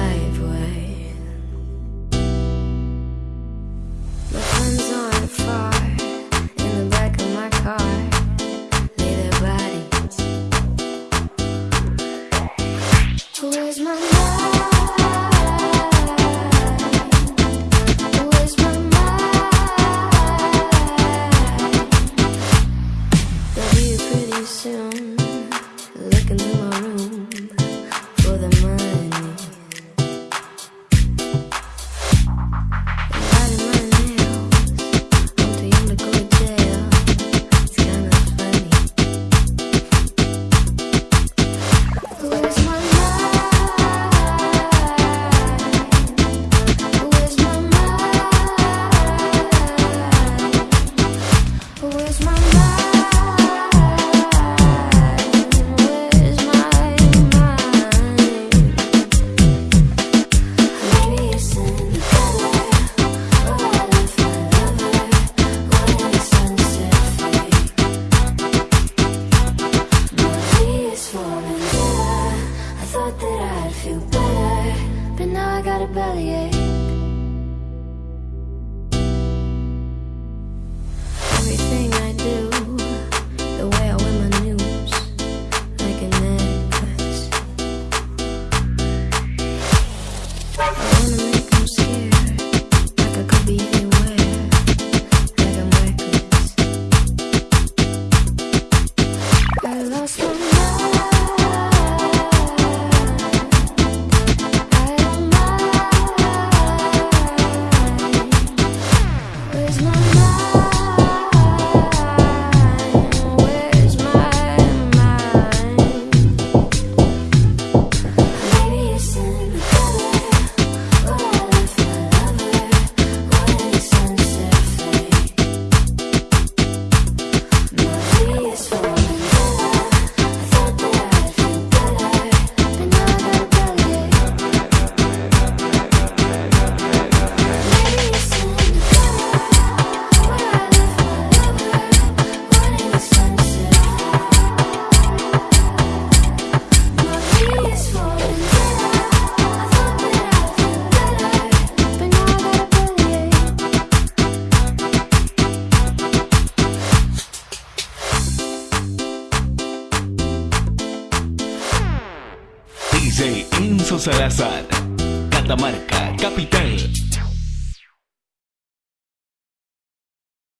driveway My hands on fire in the back of my car Lay their bodies Where's my mind? Where's my mind? You pretty soon I'd feel better But now I got a bellyache DJ Enzo Salazar. Catamarca, capital.